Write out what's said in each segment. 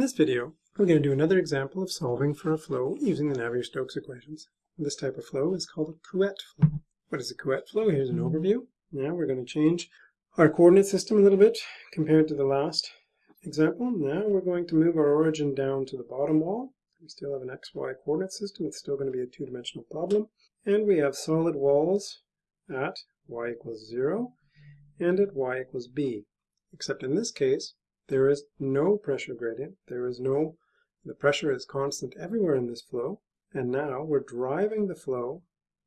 In this video, we're going to do another example of solving for a flow using the Navier-Stokes equations. This type of flow is called a Couette flow. What is a Couette flow? Here's an overview. Now we're going to change our coordinate system a little bit compared to the last example. Now we're going to move our origin down to the bottom wall. We still have an xy coordinate system. It's still going to be a two-dimensional problem. And we have solid walls at y equals 0 and at y equals b. Except in this case, there is no pressure gradient. There is no, the pressure is constant everywhere in this flow. And now we're driving the flow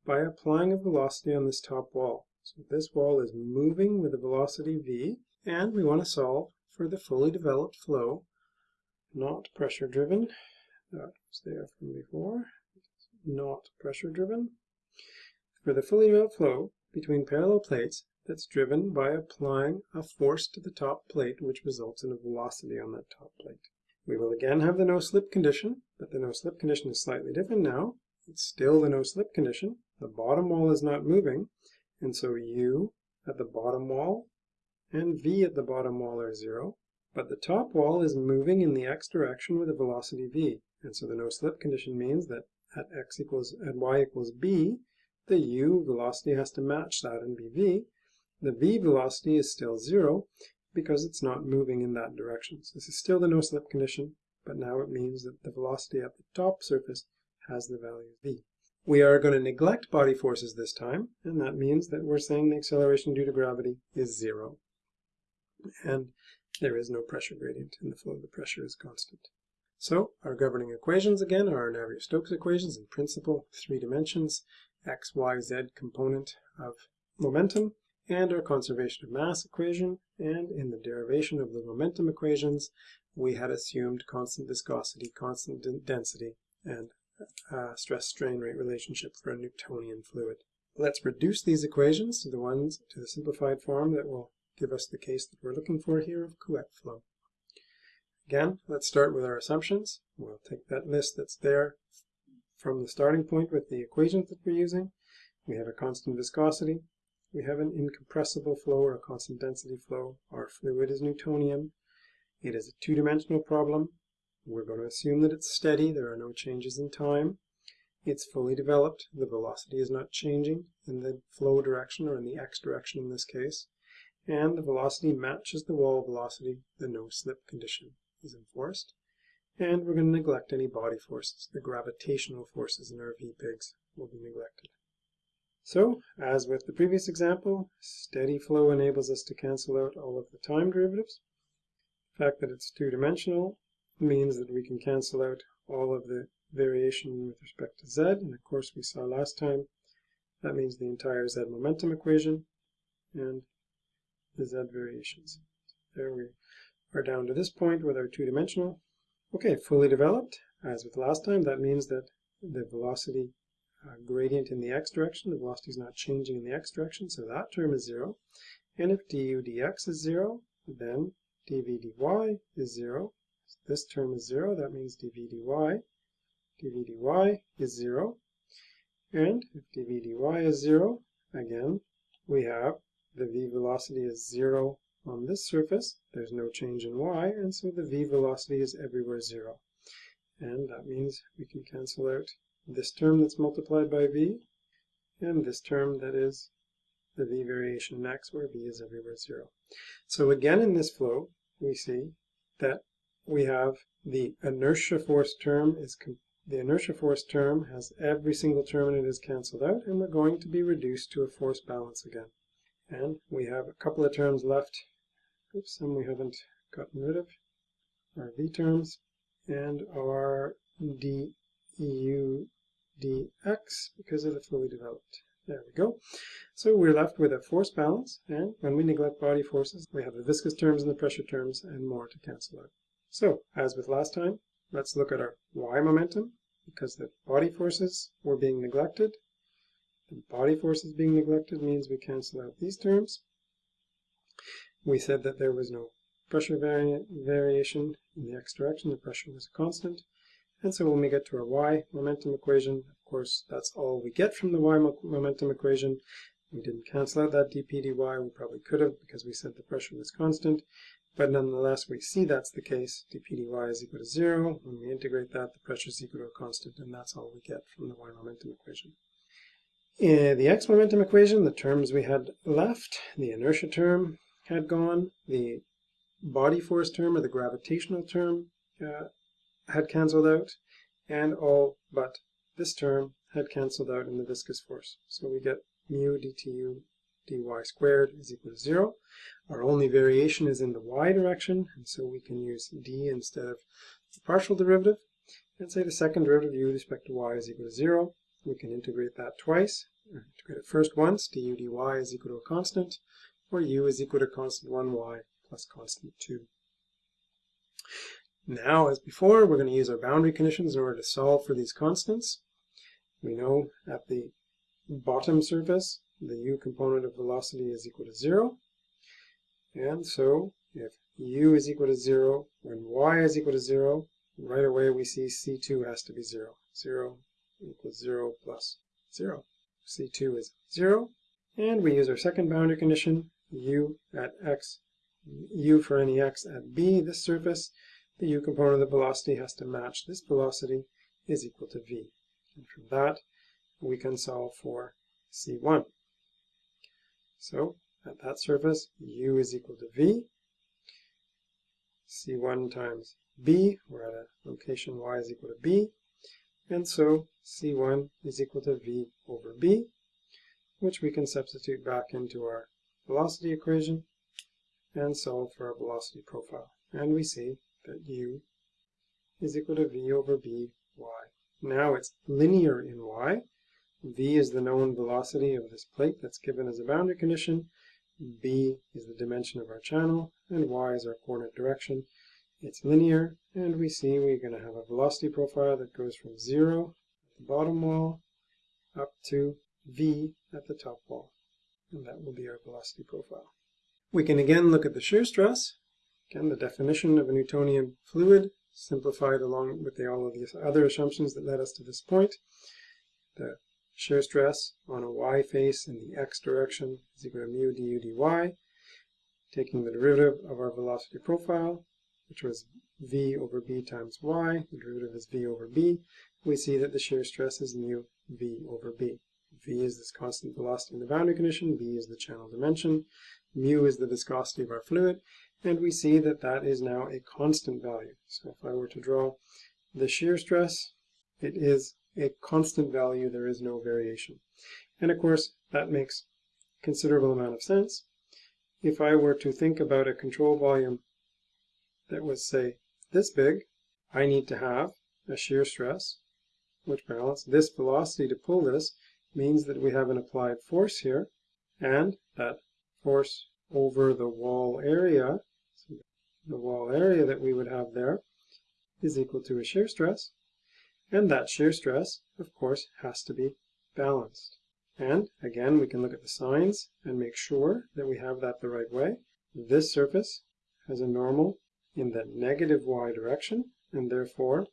by applying a velocity on this top wall. So this wall is moving with a velocity v, and we want to solve for the fully developed flow, not pressure driven. That was there from before, not pressure driven. For the fully developed flow between parallel plates, that's driven by applying a force to the top plate which results in a velocity on that top plate. We will again have the no-slip condition, but the no-slip condition is slightly different now. It's still the no-slip condition. The bottom wall is not moving, and so u at the bottom wall and v at the bottom wall are zero, but the top wall is moving in the x direction with a velocity v, and so the no-slip condition means that at x equals, at y equals b, the u velocity has to match that and be v, the v velocity is still zero because it's not moving in that direction. So this is still the no-slip condition, but now it means that the velocity at the top surface has the value v. We are going to neglect body forces this time, and that means that we're saying the acceleration due to gravity is zero. And there is no pressure gradient in the flow. The pressure is constant. So our governing equations again are our Navier-Stokes equations in principle, three dimensions, x, y, z component of momentum, and our conservation of mass equation, and in the derivation of the momentum equations, we had assumed constant viscosity, constant density, and uh, stress-strain rate relationship for a Newtonian fluid. Let's reduce these equations to the ones to the simplified form that will give us the case that we're looking for here of Couette flow. Again, let's start with our assumptions. We'll take that list that's there from the starting point with the equations that we're using. We have a constant viscosity, we have an incompressible flow or a constant density flow. Our fluid is Newtonian. It is a two-dimensional problem. We're going to assume that it's steady. There are no changes in time. It's fully developed. The velocity is not changing in the flow direction or in the x direction in this case. And the velocity matches the wall velocity. The no-slip condition is enforced. And we're going to neglect any body forces. The gravitational forces in our V-pigs will be neglected. So, as with the previous example, steady flow enables us to cancel out all of the time derivatives. The fact that it's two-dimensional means that we can cancel out all of the variation with respect to z, and of course we saw last time that means the entire z momentum equation and the z variations. There we are down to this point with our two-dimensional. Okay, fully developed. As with last time, that means that the velocity uh, gradient in the x direction. The velocity is not changing in the x direction, so that term is 0. And if du dx is 0, then dv dy is 0. So this term is 0, that means dv dy. dv dy is 0. And if dv dy is 0, again, we have the v velocity is 0 on this surface. There's no change in y, and so the v velocity is everywhere 0. And that means we can cancel out this term that's multiplied by v, and this term that is the v variation in x, where v is everywhere 0. So again in this flow, we see that we have the inertia force term is the inertia force term has every single term in it is cancelled out, and we're going to be reduced to a force balance again. And we have a couple of terms left, oops, some we haven't gotten rid of, our v terms, and our dEu dx because of the fully developed. There we go. So we're left with a force balance, and when we neglect body forces, we have the viscous terms and the pressure terms and more to cancel out. So, as with last time, let's look at our y momentum, because the body forces were being neglected. The body forces being neglected means we cancel out these terms. We said that there was no pressure vari variation in the x direction, the pressure was a constant. And so when we get to our y momentum equation, of course, that's all we get from the y momentum equation. We didn't cancel out that dp dy. We probably could have because we said the pressure was constant. but nonetheless we see that's the case. dp dy is equal to 0. When we integrate that, the pressure is equal to a constant, and that's all we get from the y momentum equation. In the x momentum equation, the terms we had left, the inertia term had gone, the body force term or the gravitational term uh, had cancelled out, and all but this term had cancelled out in the viscous force. So we get mu dtu dy squared is equal to 0. Our only variation is in the y direction, and so we can use d instead of the partial derivative. And say the second derivative u with respect to y is equal to 0. We can integrate that twice. Uh, integrate it first once, du dy is equal to a constant, or u is equal to constant 1y plus constant 2. Now, as before, we're going to use our boundary conditions in order to solve for these constants. We know at the bottom surface, the u component of velocity is equal to 0. And so, if u is equal to 0, when y is equal to 0, right away we see c2 has to be 0. 0 equals 0 plus 0. c2 is 0. And we use our second boundary condition, u at x, u for any x at b, this surface, the u component of the velocity has to match this velocity is equal to v. And from that, we can solve for c1. So, at that surface, u is equal to v. c1 times b, we're at a location y is equal to b. And so, c1 is equal to v over b, which we can substitute back into our velocity equation and solve for our velocity profile. And we see that u is equal to v over b y. Now it's linear in y. v is the known velocity of this plate that's given as a boundary condition. b is the dimension of our channel, and y is our coordinate direction. It's linear, and we see we're going to have a velocity profile that goes from 0 at the bottom wall up to v at the top wall. And that will be our velocity profile. We can again look at the shear stress. Again, the definition of a Newtonian fluid, simplified along with the, all of these other assumptions that led us to this point. The shear stress on a y face in the x direction is equal to mu du dy. Taking the derivative of our velocity profile, which was v over b times y, the derivative is v over b, we see that the shear stress is mu v over b. v is this constant velocity in the boundary condition, b is the channel dimension, mu is the viscosity of our fluid, and we see that that is now a constant value. So if I were to draw the shear stress, it is a constant value, there is no variation. And of course, that makes considerable amount of sense. If I were to think about a control volume that was, say, this big, I need to have a shear stress, which balance. This velocity to pull this means that we have an applied force here, and that force over the wall area the wall area that we would have there is equal to a shear stress. And that shear stress, of course, has to be balanced. And again, we can look at the signs and make sure that we have that the right way. This surface has a normal in the negative y direction, and therefore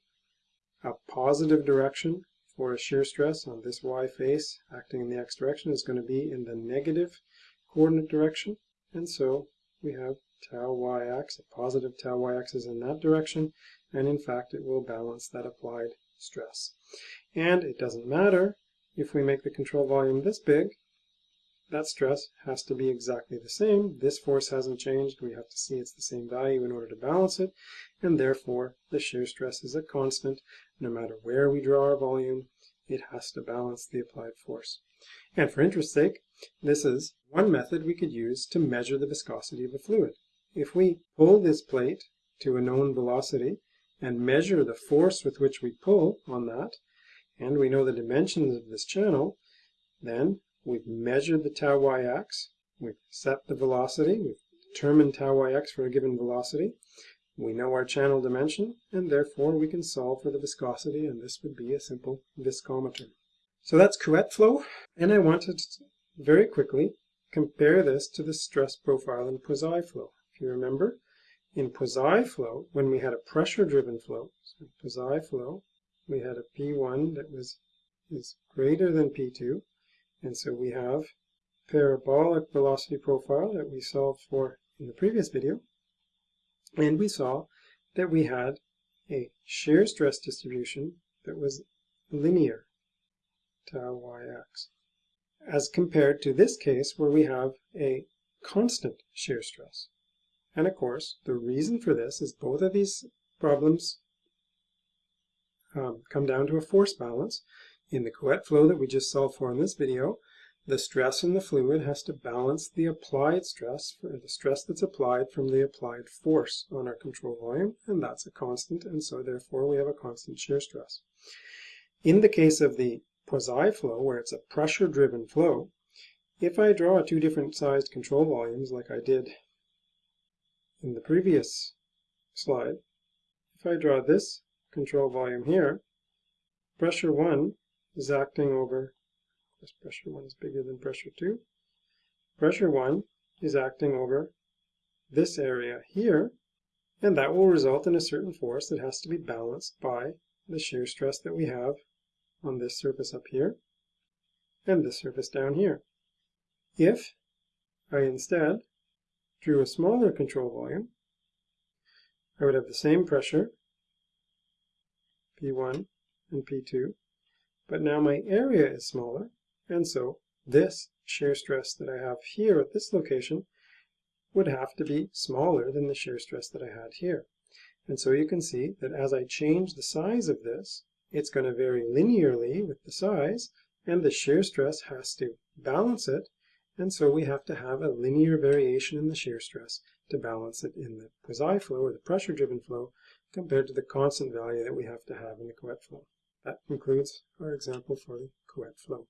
a positive direction for a shear stress on this y face acting in the x direction is going to be in the negative coordinate direction. And so we have tau yx, a positive tau yx is in that direction, and in fact it will balance that applied stress. And it doesn't matter if we make the control volume this big, that stress has to be exactly the same. This force hasn't changed. We have to see it's the same value in order to balance it, and therefore the shear stress is a constant. No matter where we draw our volume, it has to balance the applied force. And for interest's sake, this is one method we could use to measure the viscosity of a fluid. If we pull this plate to a known velocity and measure the force with which we pull on that, and we know the dimensions of this channel, then we've measured the tau yx, we've set the velocity, we've determined tau yx for a given velocity, we know our channel dimension, and therefore we can solve for the viscosity, and this would be a simple viscometer. So that's Couette flow, and I wanted to very quickly compare this to the stress profile in Poiseuille flow you remember, in Poiseuille flow, when we had a pressure-driven flow, so Poiseuille flow, we had a P1 that was is greater than P2, and so we have parabolic velocity profile that we solved for in the previous video. And we saw that we had a shear stress distribution that was linear tau yx, as compared to this case where we have a constant shear stress. And of course, the reason for this is both of these problems um, come down to a force balance. In the Couette flow that we just solved for in this video, the stress in the fluid has to balance the applied stress, for the stress that's applied from the applied force on our control volume, and that's a constant, and so therefore we have a constant shear stress. In the case of the Poiseuille flow, where it's a pressure-driven flow, if I draw two different sized control volumes like I did in the previous slide, if I draw this control volume here, pressure 1 is acting over, this pressure 1 is bigger than pressure 2, pressure 1 is acting over this area here, and that will result in a certain force that has to be balanced by the shear stress that we have on this surface up here and this surface down here. If I instead drew a smaller control volume, I would have the same pressure, P1 and P2, but now my area is smaller, and so this shear stress that I have here at this location would have to be smaller than the shear stress that I had here. And so you can see that as I change the size of this, it's going to vary linearly with the size, and the shear stress has to balance it, and so we have to have a linear variation in the shear stress to balance it in the Poiseuille flow, or the pressure-driven flow, compared to the constant value that we have to have in the Couette flow. That concludes our example for the Couette flow.